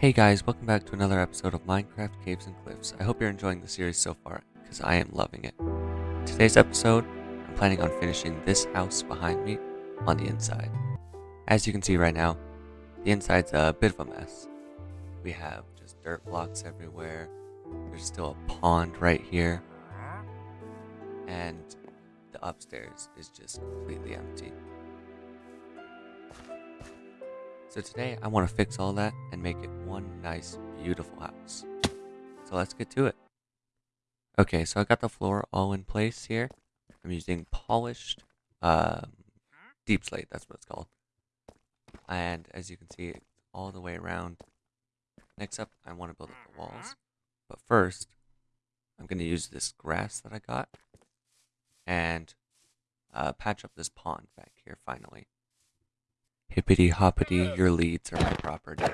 Hey guys, welcome back to another episode of Minecraft Caves and Cliffs. I hope you're enjoying the series so far, because I am loving it. Today's episode, I'm planning on finishing this house behind me on the inside. As you can see right now, the inside's a bit of a mess. We have just dirt blocks everywhere, there's still a pond right here, and the upstairs is just completely empty. So today I want to fix all that and make it one nice, beautiful house. So let's get to it. Okay, so I got the floor all in place here. I'm using polished um, deep slate, that's what it's called. And as you can see, it's all the way around. Next up, I want to build up the walls. But first, I'm going to use this grass that I got and uh, patch up this pond back here finally. Hippity hoppity, your leads are my property.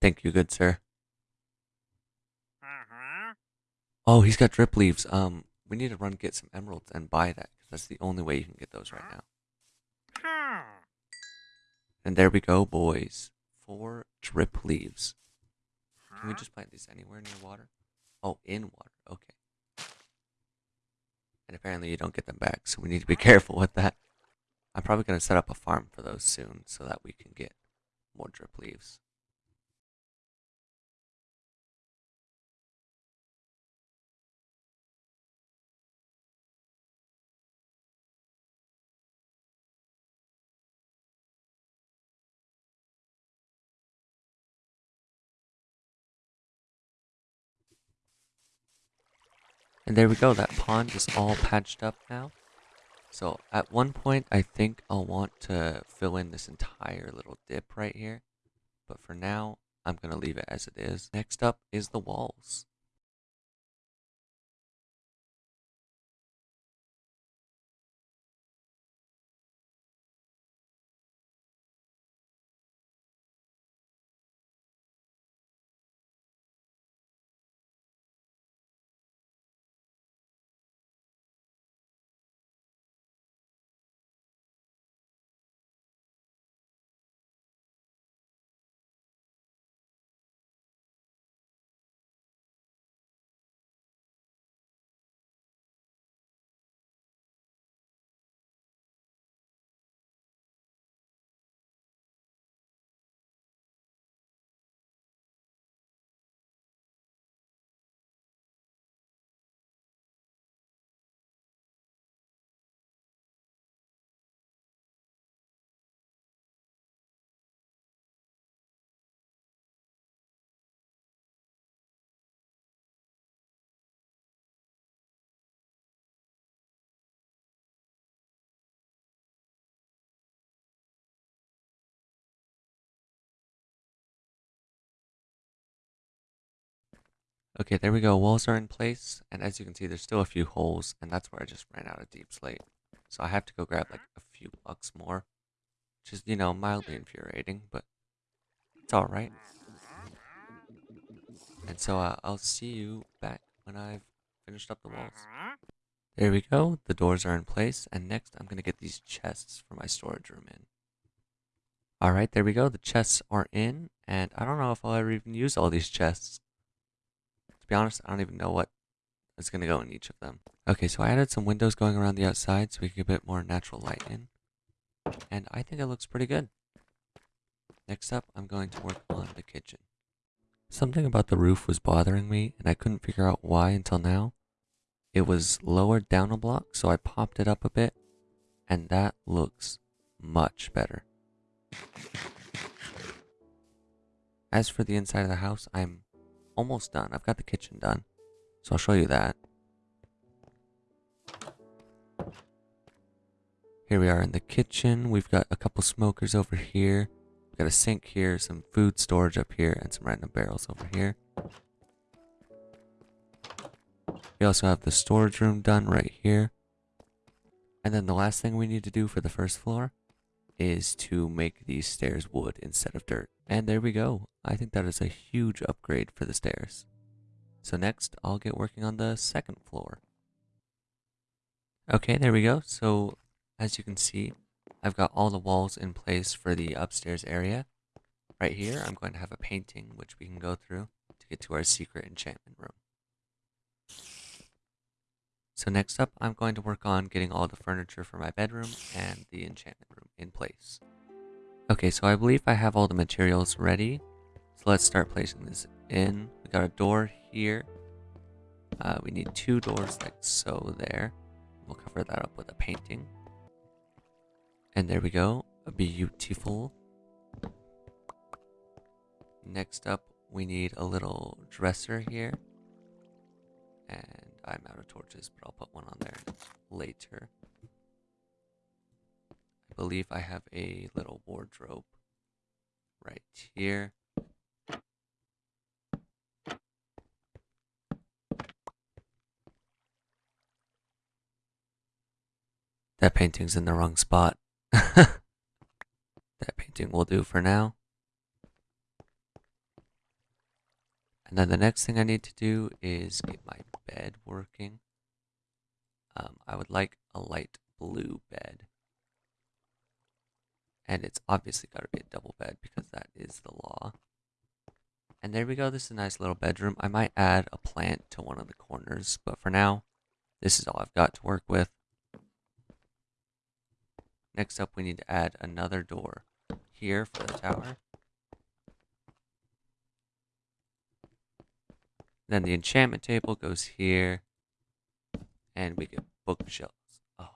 Thank you, good sir. Oh, he's got drip leaves. Um, we need to run get some emeralds and buy that because that's the only way you can get those right now. And there we go, boys. Four drip leaves. Can we just plant these anywhere near water? Oh, in water. Okay. And apparently you don't get them back, so we need to be careful with that. I'm probably going to set up a farm for those soon so that we can get more drip leaves. And there we go, that pond is all patched up now. So at one point, I think I'll want to fill in this entire little dip right here. But for now, I'm going to leave it as it is. Next up is the walls. Okay, there we go. Walls are in place, and as you can see, there's still a few holes, and that's where I just ran out of deep slate. So I have to go grab like a few blocks more, which is, you know, mildly infuriating, but it's alright. And so uh, I'll see you back when I've finished up the walls. There we go. The doors are in place, and next I'm going to get these chests for my storage room in. Alright, there we go. The chests are in, and I don't know if I'll ever even use all these chests. To be honest, I don't even know what is going to go in each of them. Okay, so I added some windows going around the outside so we can get a bit more natural light in. And I think it looks pretty good. Next up, I'm going to work on the kitchen. Something about the roof was bothering me, and I couldn't figure out why until now. It was lowered down a block, so I popped it up a bit, and that looks much better. As for the inside of the house, I'm almost done. I've got the kitchen done. So I'll show you that. Here we are in the kitchen. We've got a couple smokers over here. We've got a sink here, some food storage up here, and some random barrels over here. We also have the storage room done right here. And then the last thing we need to do for the first floor is to make these stairs wood instead of dirt. And there we go. I think that is a huge upgrade for the stairs. So next, I'll get working on the second floor. Okay, there we go. So, as you can see, I've got all the walls in place for the upstairs area. Right here, I'm going to have a painting which we can go through to get to our secret enchantment room. So next up, I'm going to work on getting all the furniture for my bedroom and the enchantment room in place. Okay, so I believe I have all the materials ready. So let's start placing this in. We got a door here. Uh, we need two doors like so there. We'll cover that up with a painting. And there we go. Beautiful. Next up, we need a little dresser here. And I'm out of torches, but I'll put one on there later. Believe I have a little wardrobe right here. That painting's in the wrong spot. that painting will do for now. And then the next thing I need to do is get my bed working. Um, I would like a light blue bed. And it's obviously got to be a double bed because that is the law. And there we go. This is a nice little bedroom. I might add a plant to one of the corners, but for now, this is all I've got to work with. Next up, we need to add another door here for the tower. Then the enchantment table goes here. And we get bookshelves. Oh.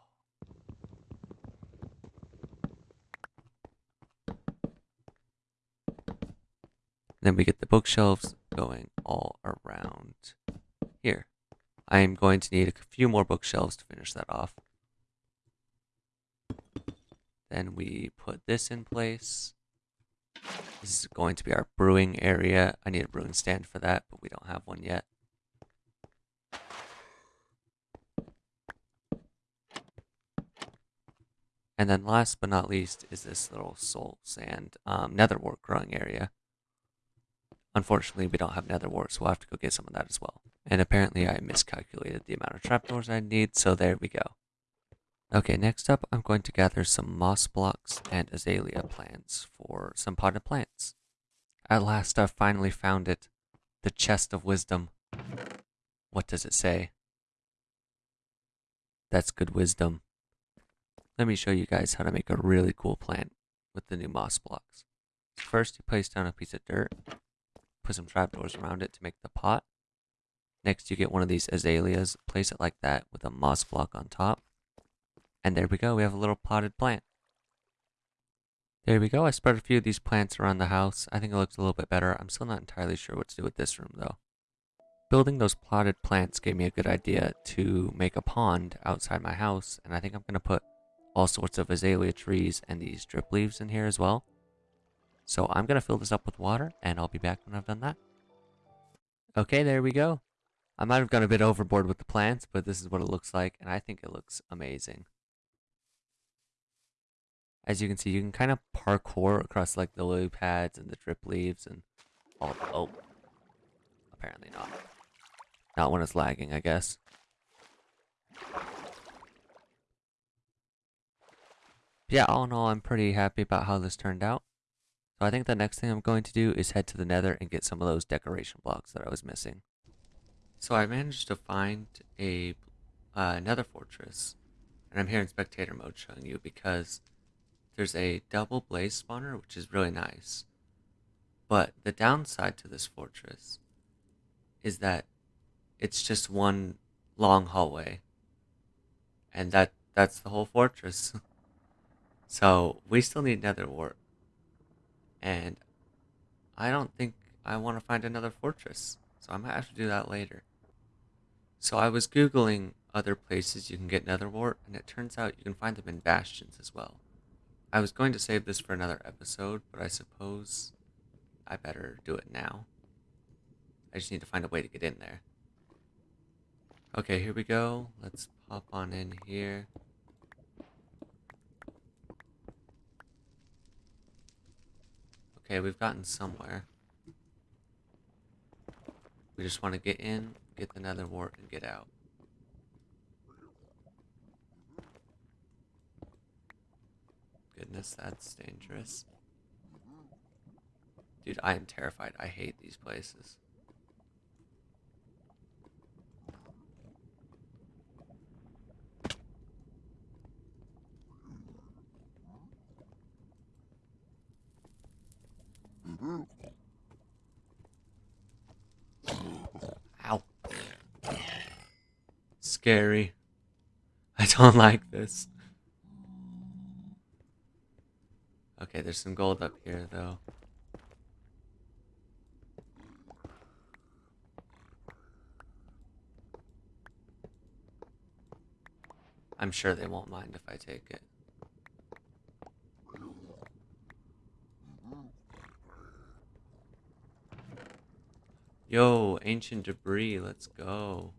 Then we get the bookshelves going all around here. I am going to need a few more bookshelves to finish that off. Then we put this in place. This is going to be our brewing area. I need a brewing stand for that, but we don't have one yet. And then last but not least is this little soul sand um, nether wart growing area. Unfortunately, we don't have nether wart, so we'll have to go get some of that as well. And apparently I miscalculated the amount of trapdoors I need, so there we go. Okay, next up, I'm going to gather some moss blocks and azalea plants for some potted plants. At last, I've finally found it. The chest of wisdom. What does it say? That's good wisdom. Let me show you guys how to make a really cool plant with the new moss blocks. First, you place down a piece of dirt, put some trapdoors around it to make the pot. Next, you get one of these azaleas, place it like that with a moss block on top. And there we go, we have a little potted plant. There we go, I spread a few of these plants around the house. I think it looks a little bit better. I'm still not entirely sure what to do with this room though. Building those potted plants gave me a good idea to make a pond outside my house, and I think I'm going to put all sorts of azalea trees and these drip leaves in here as well. So I'm going to fill this up with water, and I'll be back when I've done that. Okay, there we go. I might have gone a bit overboard with the plants, but this is what it looks like, and I think it looks amazing as you can see, you can kind of parkour across like the lily pads and the drip leaves and all. The, oh, apparently not. Not when it's lagging, I guess. Yeah, all in all, I'm pretty happy about how this turned out. So I think the next thing I'm going to do is head to the nether and get some of those decoration blocks that I was missing. So I managed to find a uh, nether fortress. And I'm here in spectator mode showing you because there's a double blaze spawner, which is really nice. But the downside to this fortress is that it's just one long hallway. And that that's the whole fortress. so we still need nether wart. And I don't think I want to find another fortress. So I might have to do that later. So I was googling other places you can get nether wart, and it turns out you can find them in bastions as well. I was going to save this for another episode, but I suppose I better do it now. I just need to find a way to get in there. Okay, here we go. Let's pop on in here. Okay, we've gotten somewhere. We just want to get in, get the nether wart, and get out. goodness, that's dangerous. Dude, I am terrified. I hate these places. Scary. I don't like this. Okay, there's some gold up here, though. I'm sure they won't mind if I take it. Yo, ancient debris, let's go.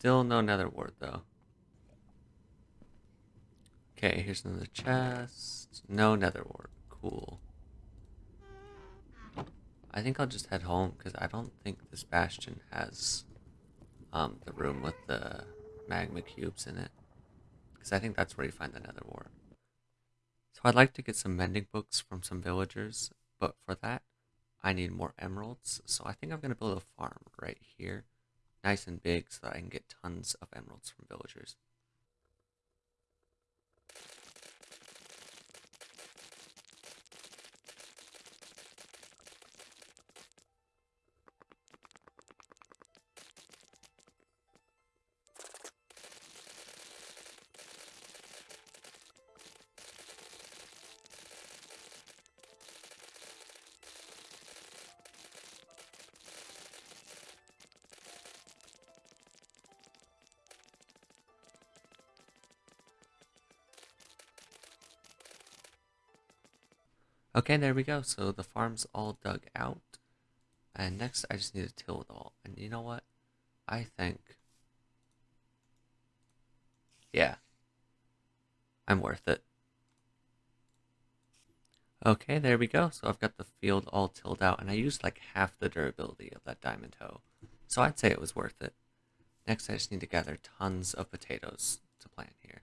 Still no nether wart though. Okay, here's another chest. No nether wart. Cool. I think I'll just head home because I don't think this bastion has um, the room with the magma cubes in it. Because I think that's where you find the nether wart. So I'd like to get some mending books from some villagers, but for that, I need more emeralds. So I think I'm going to build a farm right here, nice and big, so that I can get tons of emeralds from villagers. Okay, there we go. So the farm's all dug out. And next, I just need to till it all. And you know what? I think... Yeah. I'm worth it. Okay, there we go. So I've got the field all tilled out. And I used like half the durability of that diamond hoe. So I'd say it was worth it. Next, I just need to gather tons of potatoes to plant here.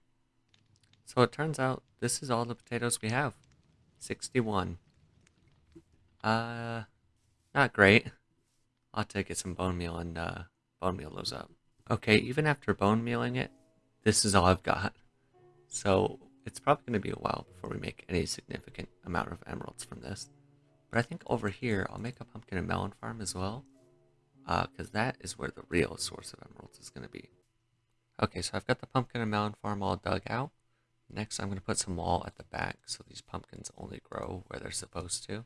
So it turns out this is all the potatoes we have. 61. Uh, not great. I'll to get some bone meal and uh, bone meal those up. Okay, even after bone mealing it, this is all I've got. So it's probably going to be a while before we make any significant amount of emeralds from this. But I think over here, I'll make a pumpkin and melon farm as well. Because uh, that is where the real source of emeralds is going to be. Okay, so I've got the pumpkin and melon farm all dug out. Next, I'm going to put some wall at the back so these pumpkins only grow where they're supposed to.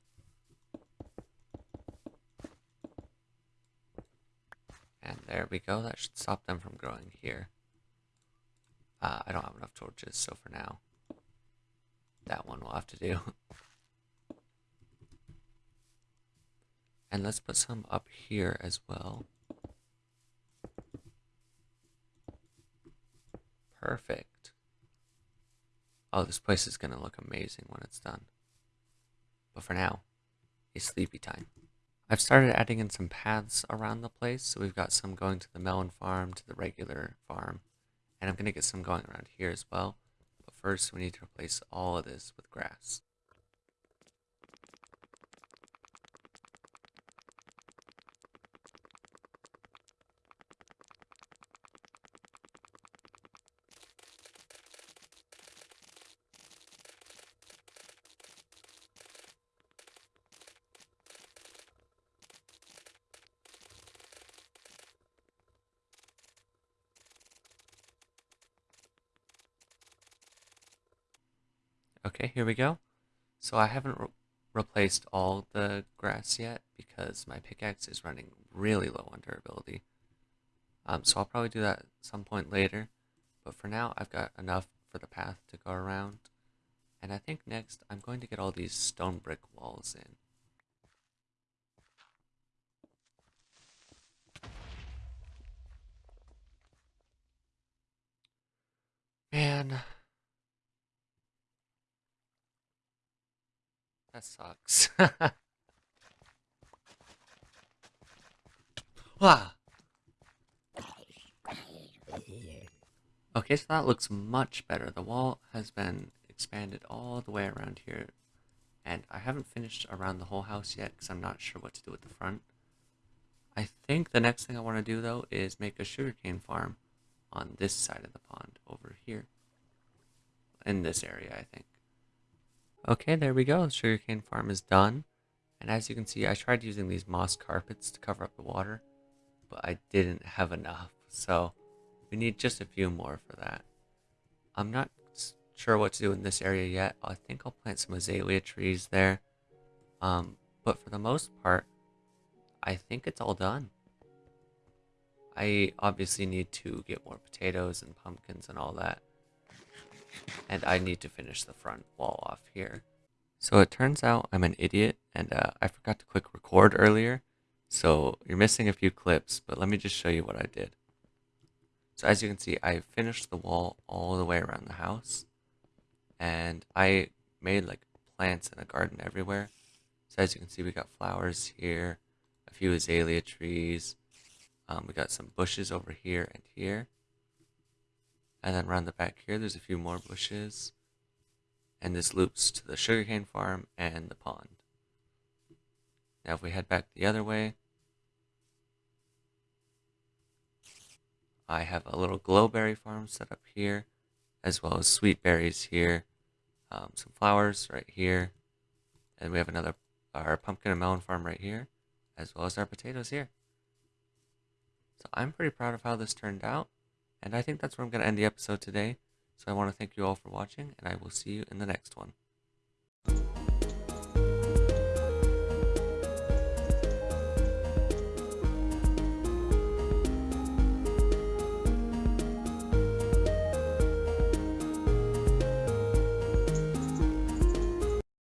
And there we go. That should stop them from growing here. Uh, I don't have enough torches, so for now, that one will have to do. and let's put some up here as well. Perfect. Oh, this place is going to look amazing when it's done. But for now, it's sleepy time. I've started adding in some paths around the place, so we've got some going to the melon farm, to the regular farm, and I'm going to get some going around here as well. But first, we need to replace all of this with grass. Okay, here we go. So I haven't re replaced all the grass yet because my pickaxe is running really low on durability. Um, so I'll probably do that some point later. But for now, I've got enough for the path to go around. And I think next, I'm going to get all these stone brick walls in. Man, That sucks. Wah! Okay, so that looks much better. The wall has been expanded all the way around here. And I haven't finished around the whole house yet because I'm not sure what to do with the front. I think the next thing I want to do, though, is make a sugarcane farm on this side of the pond over here. In this area, I think. Okay, there we go. Sugarcane farm is done. And as you can see, I tried using these moss carpets to cover up the water, but I didn't have enough. So we need just a few more for that. I'm not sure what to do in this area yet. I think I'll plant some azalea trees there. Um, but for the most part, I think it's all done. I obviously need to get more potatoes and pumpkins and all that. And I need to finish the front wall off here. So it turns out I'm an idiot and uh, I forgot to click record earlier. So you're missing a few clips, but let me just show you what I did. So as you can see, I finished the wall all the way around the house. And I made like plants in a garden everywhere. So as you can see, we got flowers here, a few azalea trees. Um, we got some bushes over here and here. And then around the back here, there's a few more bushes. And this loops to the sugarcane farm and the pond. Now if we head back the other way, I have a little glowberry farm set up here, as well as sweet berries here, um, some flowers right here, and we have another our pumpkin and melon farm right here, as well as our potatoes here. So I'm pretty proud of how this turned out, and I think that's where I'm going to end the episode today. So I want to thank you all for watching, and I will see you in the next one.